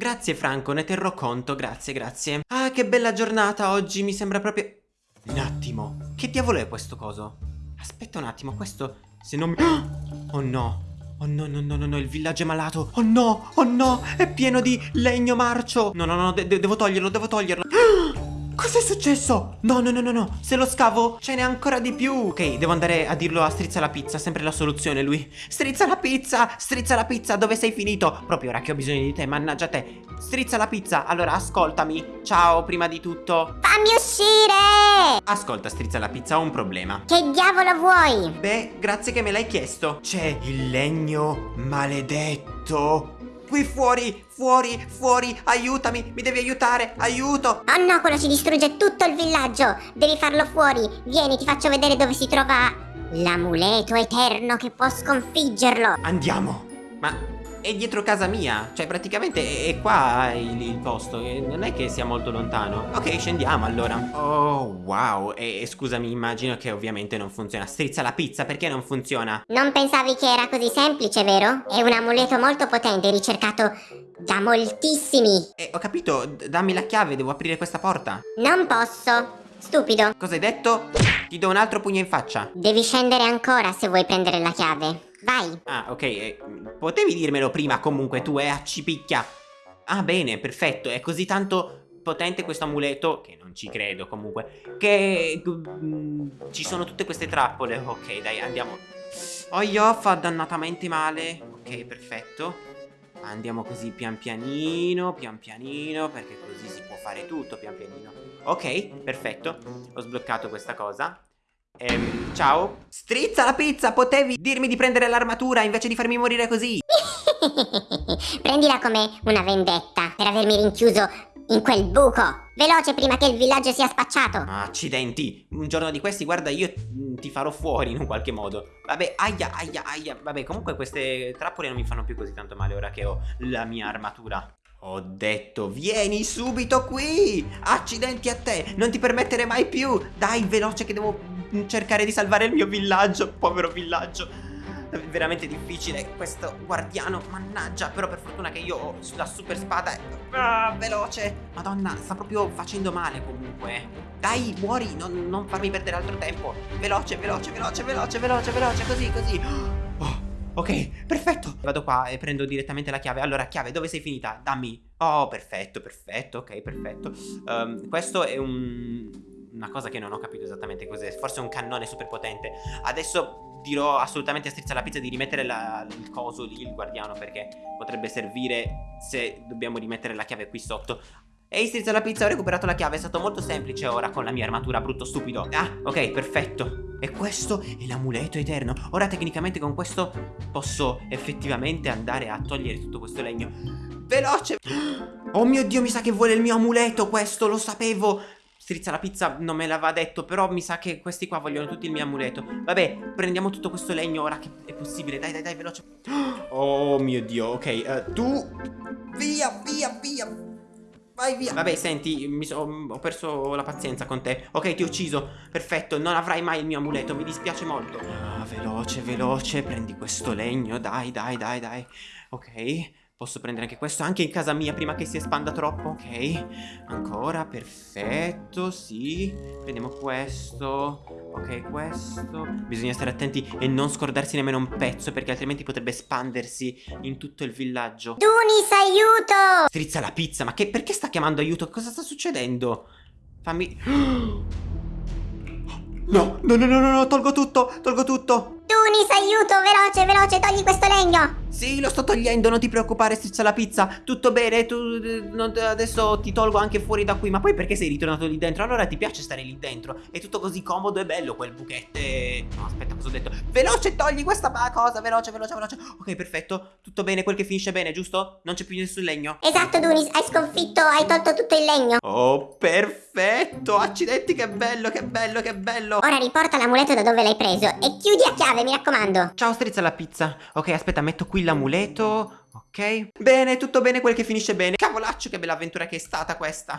Grazie Franco, ne terrò conto, grazie, grazie. Ah, che bella giornata oggi, mi sembra proprio... Un attimo, che diavolo è questo coso? Aspetta un attimo, questo... Se non mi... Oh no, Oh no, no, no, no, no, il villaggio è malato. Oh no, oh no, è pieno di legno marcio. No, no, no, de devo toglierlo, devo toglierlo. Cos'è successo? No, no, no, no, no, se lo scavo ce n'è ancora di più. Ok, devo andare a dirlo a Strizza la Pizza, sempre la soluzione lui. Strizza la Pizza, Strizza la Pizza, dove sei finito? Proprio ora che ho bisogno di te, mannaggia te. Strizza la Pizza, allora ascoltami. Ciao, prima di tutto. Fammi uscire! Ascolta, Strizza la Pizza, ho un problema. Che diavolo vuoi? Beh, grazie che me l'hai chiesto. C'è il legno maledetto. Qui fuori, fuori, fuori, aiutami, mi devi aiutare, aiuto. Oh no, quello ci distrugge tutto il villaggio! Devi farlo fuori! Vieni, ti faccio vedere dove si trova l'amuleto eterno che può sconfiggerlo! Andiamo. Ma è dietro casa mia, cioè praticamente è qua il, il posto, non è che sia molto lontano. Ok, scendiamo allora. Oh, wow, e, e scusami, immagino che ovviamente non funziona. Strizza la pizza, perché non funziona? Non pensavi che era così semplice, vero? È un amuleto molto potente, ricercato da moltissimi. Eh, ho capito, dammi la chiave, devo aprire questa porta. Non posso. Stupido. Cosa hai detto? Ti do un altro pugno in faccia. Devi scendere ancora se vuoi prendere la chiave. Vai. Ah, ok. Eh, potevi dirmelo prima comunque tu, eh, accipicchia. Ah, bene, perfetto. È così tanto potente questo amuleto, che non ci credo comunque, che mm, ci sono tutte queste trappole. Ok, dai, andiamo. Oh, io fa dannatamente male. Ok, perfetto. Andiamo così pian pianino, pian pianino, perché così si può fare tutto pian pianino. Ok, perfetto. Ho sbloccato questa cosa. Ehm, ciao. Strizza la pizza, potevi dirmi di prendere l'armatura invece di farmi morire così. Prendila come una vendetta per avermi rinchiuso in quel buco. Veloce prima che il villaggio sia spacciato. Accidenti. Un giorno di questi, guarda, io ti farò fuori in un qualche modo. Vabbè, aia, aia, aia. Vabbè, comunque queste trappole non mi fanno più così tanto male ora che ho la mia armatura. Ho detto, vieni subito qui! Accidenti a te! Non ti permettere mai più! Dai, veloce che devo cercare di salvare il mio villaggio, povero villaggio. È veramente difficile questo guardiano, mannaggia, però per fortuna che io ho la super spada ah, veloce. Madonna, sta proprio facendo male comunque. Dai, muori, non, non farmi perdere altro tempo. Veloce, veloce, veloce, veloce, veloce, veloce, così, così. Ok, perfetto. Vado qua e prendo direttamente la chiave. Allora, chiave, dove sei finita? Dammi. Oh, perfetto, perfetto, ok, perfetto. Um, questo è un una cosa che non ho capito esattamente cos'è. Forse un cannone super potente. Adesso dirò assolutamente a Strizza la Pizza di rimettere la, il coso lì, il guardiano, perché potrebbe servire se dobbiamo rimettere la chiave qui sotto. Ehi Strizza la Pizza, ho recuperato la chiave, è stato molto semplice ora con la mia armatura brutto stupido. Ah, ok, perfetto. E questo è l'amuleto eterno. Ora tecnicamente con questo posso effettivamente andare a togliere tutto questo legno. Veloce! Oh mio Dio, mi sa che vuole il mio amuleto questo, lo sapevo! Strizza la pizza non me l'aveva detto Però mi sa che questi qua vogliono tutti il mio amuleto Vabbè, prendiamo tutto questo legno ora che è possibile Dai, dai, dai, veloce Oh mio Dio, ok uh, Tu Via, Vai via. Vabbè, senti, so, ho perso la pazienza con te. Ok, ti ho ucciso. Perfetto, non avrai mai il mio amuleto Mi dispiace molto. Ah, Veloce, veloce Prendi questo legno Dai, dai, dai, dai. Ok Posso prendere anche questo, anche in casa mia prima che si espanda troppo, ok? Ancora, perfetto, sì Prendiamo questo, ok, questo Bisogna stare attenti e non scordarsi nemmeno un pezzo Perché altrimenti potrebbe espandersi in tutto il villaggio Dunis, aiuto! Strizza la pizza, ma che, perché sta chiamando aiuto? Cosa sta succedendo? Fammi... No, no, no, no, no, no, tolgo tutto, tolgo tutto Tunis, aiuto, veloce, veloce, togli questo legno sì, lo sto togliendo, non ti preoccupare, strizza la pizza. Tutto bene, tu non, adesso ti tolgo anche fuori da qui. Ma poi perché sei ritornato lì dentro? Allora ti piace stare lì dentro? È tutto così comodo e bello quel buchette. No, aspetta, cosa ho detto? Veloce, togli questa cosa, veloce, veloce, veloce. Ok, perfetto. Tutto bene, quel che finisce bene, giusto? Non c'è più nessun legno. Esatto, Dunis, hai sconfitto, hai tolto tutto il legno. Oh, perfetto. Accidenti, che bello, che bello, che bello. Ora riporta l'amuleto da dove l'hai preso e chiudi a chiave, mi raccomando. Ciao, strizza la pizza. Ok, aspetta, metto qui l'amuleto, ok? Bene, tutto bene quel che finisce bene. Cavolaccio, che bella avventura che è stata questa.